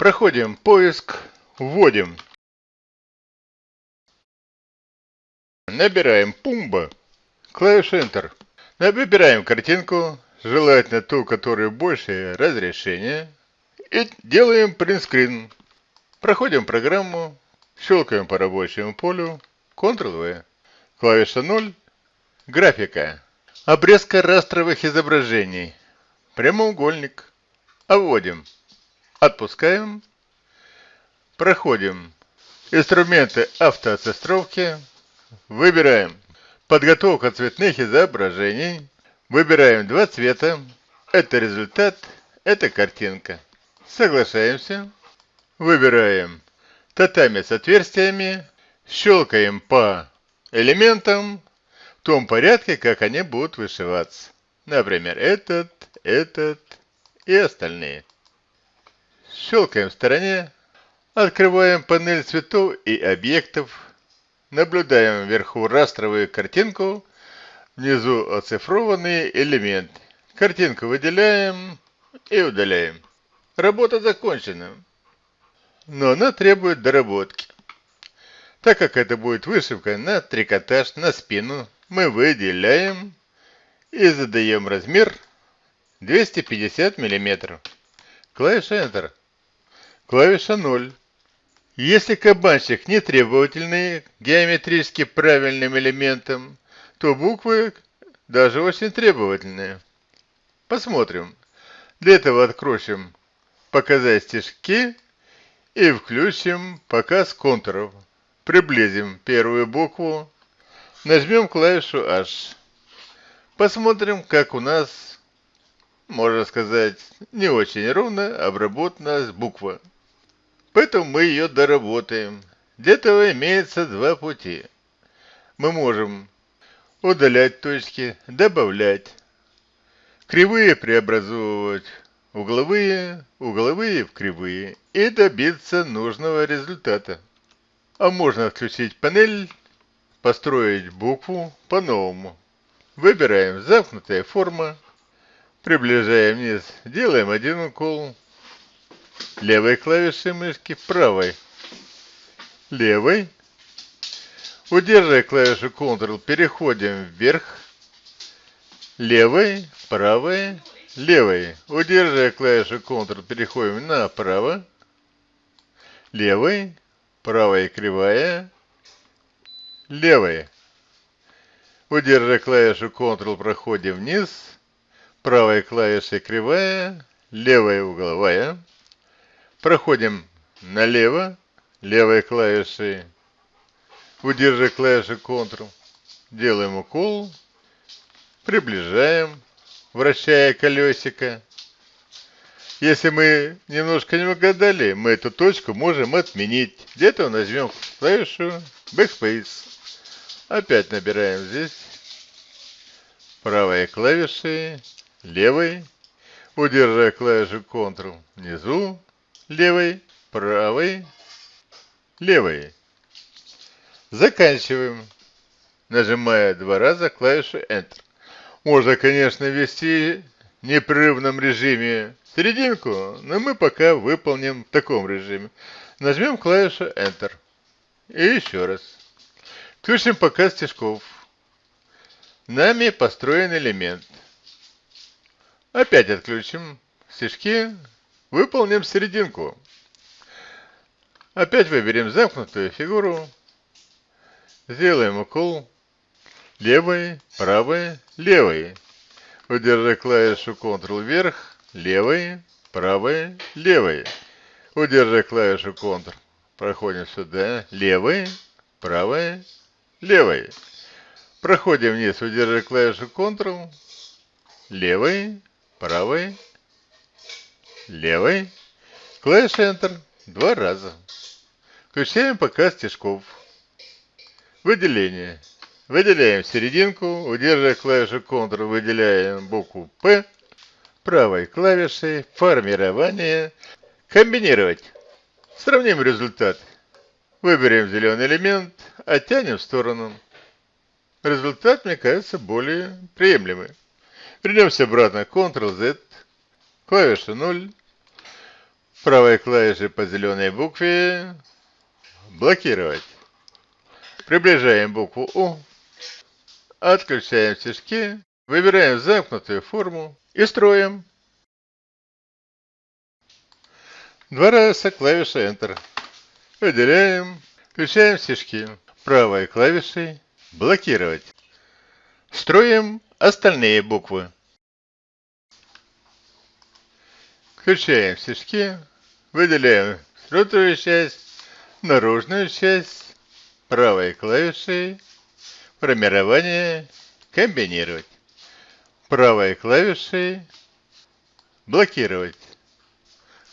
Проходим поиск, вводим. Набираем Пумба, клавиша Enter. Выбираем картинку, желательно ту, которая больше разрешения. И делаем принтскрин. Проходим программу, щелкаем по рабочему полю, Ctrl-V. Клавиша 0. Графика. Обрезка растровых изображений. Прямоугольник. Обводим. Отпускаем. Проходим. Инструменты автоотсостровки. Выбираем. Подготовка цветных изображений. Выбираем два цвета. Это результат. Это картинка. Соглашаемся. Выбираем татами с отверстиями. Щелкаем по элементам в том порядке, как они будут вышиваться. Например, этот, этот и остальные. Щелкаем в стороне, открываем панель цветов и объектов, наблюдаем вверху растровую картинку, внизу оцифрованные элементы. Картинку выделяем и удаляем. Работа закончена. Но она требует доработки. Так как это будет вышивка на трикотаж, на спину, мы выделяем и задаем размер 250 мм. Клавиша Enter. Клавиша 0. Если кабанчик не требовательный геометрически правильным элементом, то буквы даже очень требовательные. Посмотрим. Для этого откроем «Показать стежки» и включим «Показ контуров». Приблизим первую букву Нажмем клавишу H. Посмотрим, как у нас, можно сказать, не очень ровно обработана буква. Поэтому мы ее доработаем. Для этого имеется два пути. Мы можем удалять точки, добавлять, кривые преобразовывать, угловые, угловые в кривые и добиться нужного результата. А можно отключить панель построить букву по-новому. Выбираем замкнутая форма, приближаем вниз, делаем один укол, левой клавишей мышки, правой, левой, удерживая клавишу Ctrl, переходим вверх, левой, правой, левой, удерживая клавишу Ctrl, переходим направо, левой, правая кривая, левой. Удерживая клавишу Ctrl, проходим вниз. Правой клавишей кривая, левая угловая. Проходим налево, левой клавишей. Удерживая клавишу Ctrl, делаем укол. Приближаем, вращая колесико. Если мы немножко не угадали, мы эту точку можем отменить. Где-то нажмем клавишу Backspace. Опять набираем здесь правой клавишей, левой, удерживая клавишу Ctrl внизу, левой, правой, левой. Заканчиваем, нажимая два раза клавишу Enter. Можно, конечно, ввести в непрерывном режиме серединку, но мы пока выполним в таком режиме. Нажмем клавишу Enter. И еще раз. Включим показ стежков. Нами построен элемент. Опять отключим стежки. Выполним серединку. Опять выберем замкнутую фигуру. Сделаем укол. Левой, правой, левой. Удержи клавишу Ctrl вверх, левой, правой, левой. Удержи клавишу Ctrl. Проходим сюда, левой, правой, левой. Проходим вниз, удерживая клавишу Ctrl, левой, правой, левой, клавиша Enter два раза. Включаем показ стежков. Выделение. Выделяем серединку, удерживая клавишу Ctrl, выделяем букву P, правой клавишей, формирование, комбинировать. Сравним результат. Выберем зеленый элемент, оттянем в сторону. Результат, мне кажется, более приемлемый. Вернемся обратно. Ctrl-Z, клавиша 0. Правой клавишей по зеленой букве блокировать. Приближаем букву У. Отключаем стежки. Выбираем замкнутую форму и строим. Два раза клавиша Enter. Выделяем, включаем стежки. Правой клавишей блокировать. Строим остальные буквы. Включаем стежки, выделяем внутреннюю часть, наружную часть, правой клавишей, формирование, комбинировать. Правой клавишей блокировать.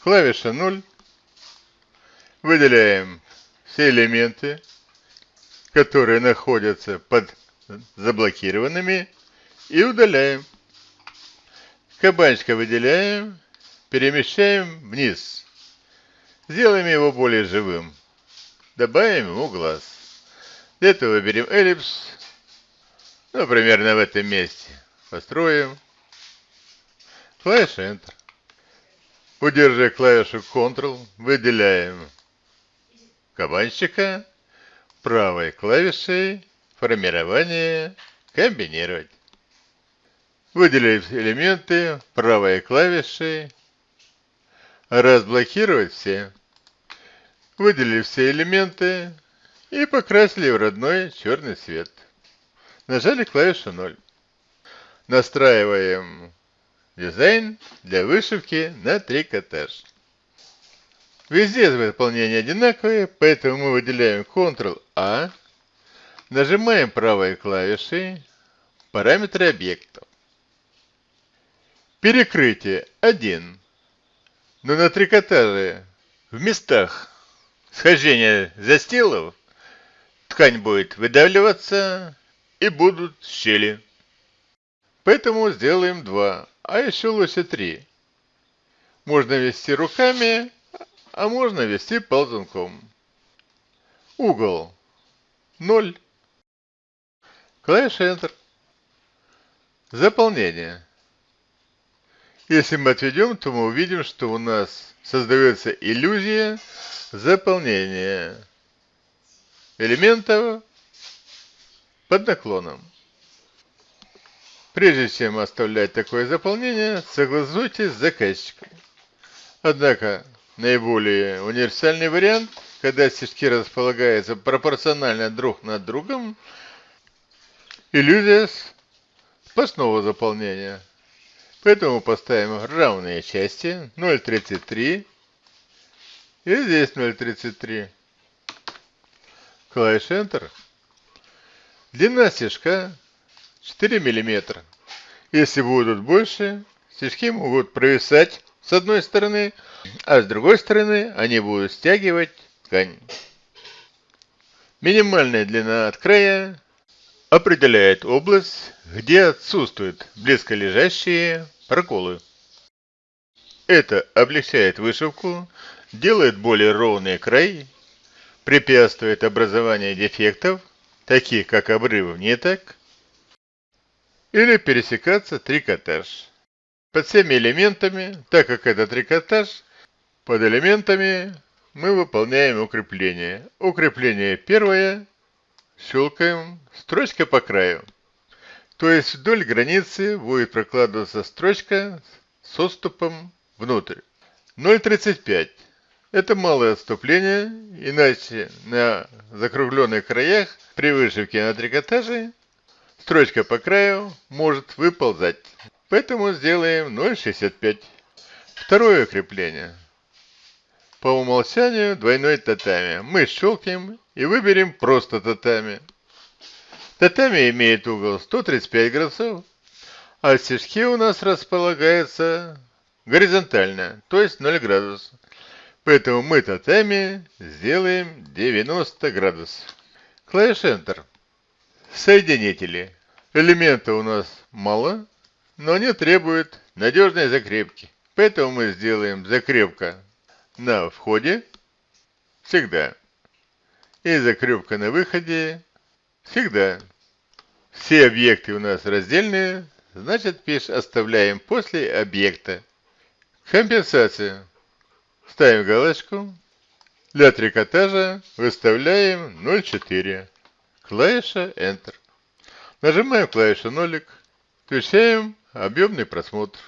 Клавиша 0. Выделяем все элементы, которые находятся под заблокированными и удаляем. Кабанчика выделяем, перемещаем вниз. Сделаем его более живым. Добавим ему глаз. Для этого выберем эллипс. Ну, примерно в этом месте. Построим. Клавиша Enter. Удерживая клавишу Ctrl, выделяем кабанчика правой клавишей формирование комбинировать. Выделив элементы правой клавишей, разблокировать все. Выделили все элементы и покрасили в родной черный цвет. Нажали клавишу 0. Настраиваем дизайн для вышивки на трикотаж. Везде выполнение одинаковые, поэтому мы выделяем Ctrl-A, нажимаем правой клавишей параметры объектов. Перекрытие 1. Но на трикотаже в местах схождения застилов ткань будет выдавливаться и будут щели. Поэтому сделаем 2, а еще лучше 3. Можно вести руками а можно ввести ползунком. Угол 0. Клавиша Enter. Заполнение. Если мы отведем, то мы увидим, что у нас создается иллюзия заполнения элементов под наклоном. Прежде чем оставлять такое заполнение, согласуйтесь с заказчиком. Однако наиболее универсальный вариант, когда стежки располагаются пропорционально друг над другом, иллюзия сплошного заполнения. Поэтому поставим равные части 0,33 и здесь 0,33. Клавиша Enter. Длина стежка 4 мм. Если будут больше, стежки могут провисать с одной стороны, а с другой стороны они будут стягивать ткань. Минимальная длина от края определяет область, где отсутствуют близко лежащие проколы. Это облегчает вышивку, делает более ровный край, препятствует образованию дефектов, таких как обрыв ниток или пересекаться трикотаж под всеми элементами, так как это трикотаж, под элементами мы выполняем укрепление. Укрепление первое, щелкаем, строчка по краю. То есть вдоль границы будет прокладываться строчка с отступом внутрь. 0,35. Это малое отступление, иначе на закругленных краях при вышивке на трикотаже строчка по краю может выползать. Поэтому сделаем 0,65. Второе крепление. По умолчанию двойной татами. Мы щелкаем и выберем просто татами. Татами имеет угол 135 градусов, а стежки у нас располагаются горизонтально, то есть 0 градусов. Поэтому мы татами сделаем 90 градусов. Клавиш Enter. Соединители. Элемента у нас мало, но они требуют надежной закрепки. Поэтому мы сделаем закрепка на входе всегда. И закрепка на выходе всегда. Все объекты у нас раздельные, значит пиш оставляем после объекта. Компенсация. ставим галочку. Для трикотажа выставляем 0,4. Клавиша Enter. Нажимаем клавишу нолик. Включаем объемный просмотр.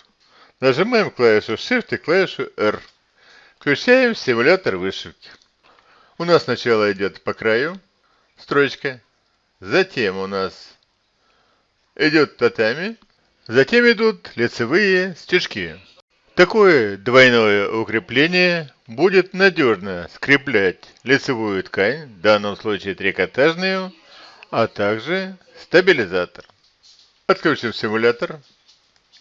Нажимаем клавишу Shift и клавишу R. Включаем симулятор вышивки. У нас сначала идет по краю строчка. Затем у нас идет татами. Затем идут лицевые стежки. Такое двойное укрепление будет надежно скреплять лицевую ткань, в данном случае трикотажную, а также стабилизатор. Отключим симулятор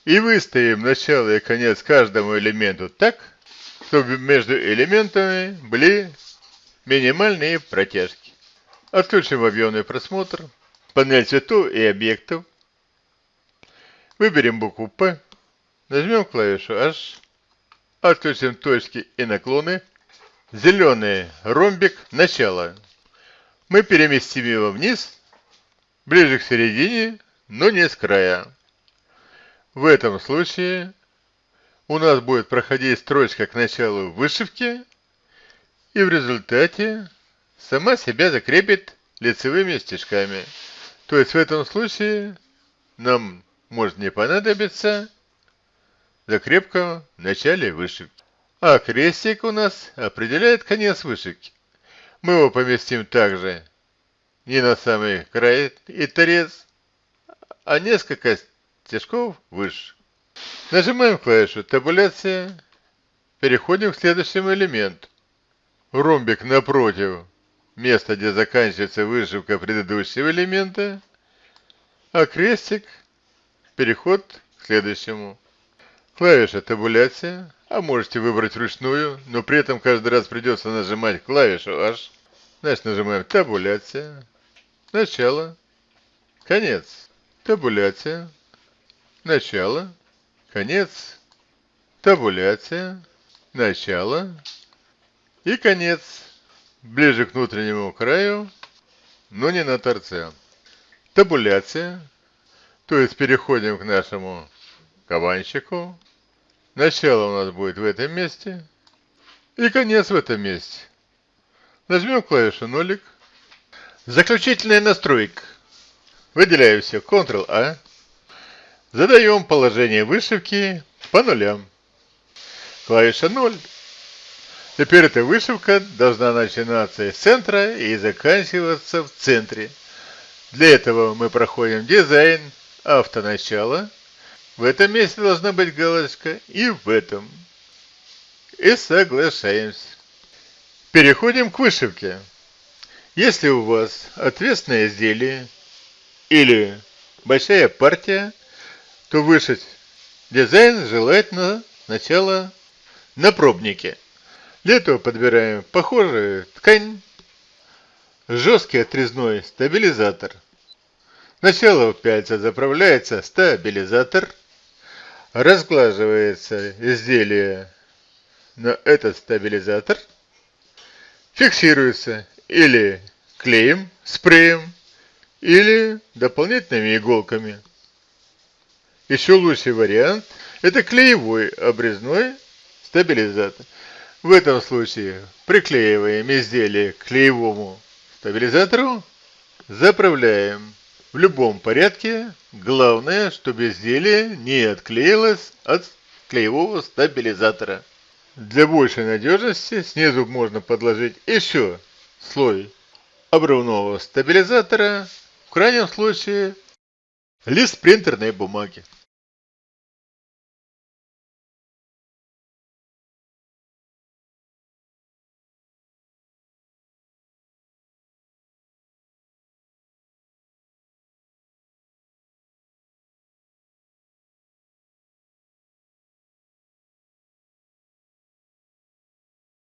и выставим начало и конец каждому элементу так, чтобы между элементами были минимальные протяжки. Отключим объемный просмотр, панель цветов и объектов. Выберем букву П, нажмем клавишу H, отключим точки и наклоны. Зеленый ромбик начало. Мы переместим его вниз, ближе к середине, но не с края. В этом случае у нас будет проходить строчка к началу вышивки, и в результате сама себя закрепит лицевыми стежками. То есть в этом случае нам может не понадобиться закрепка в начале вышивки. А крестик у нас определяет конец вышивки. Мы его поместим также не на самый край и торец, а несколько стежков выше. Нажимаем клавишу «Табуляция». Переходим к следующему элементу. Ромбик напротив места, где заканчивается вышивка предыдущего элемента, а крестик – переход к следующему. Клавиша табуляция, а можете выбрать ручную, но при этом каждый раз придется нажимать клавишу H. Значит, нажимаем табуляция, начало, конец, табуляция, начало, конец, табуляция, начало. И конец, ближе к внутреннему краю, но не на торце. Табуляция, то есть переходим к нашему кабанчику, Начало у нас будет в этом месте. И конец в этом месте. Нажмем клавишу нолик. Заключительная настройка. Выделяю все. Ctrl-A. Задаем положение вышивки по нулям. Клавиша 0. Теперь эта вышивка должна начинаться из центра и заканчиваться в центре. Для этого мы проходим дизайн, автоначало, в этом месте должна быть галочка и в этом. И соглашаемся. Переходим к вышивке. Если у вас ответственное изделие или большая партия, то вышить дизайн желательно сначала на пробнике. Для этого подбираем похожую ткань, жесткий отрезной стабилизатор. Сначала в пяльца заправляется стабилизатор – разглаживается изделие на этот стабилизатор, фиксируется или клеем, спреем, или дополнительными иголками. Еще лучший вариант – это клеевой обрезной стабилизатор. В этом случае приклеиваем изделие к клеевому стабилизатору, заправляем в любом порядке, главное, чтобы изделие не отклеилось от клеевого стабилизатора. Для большей надежности снизу можно подложить еще слой обрывного стабилизатора, в крайнем случае лист принтерной бумаги.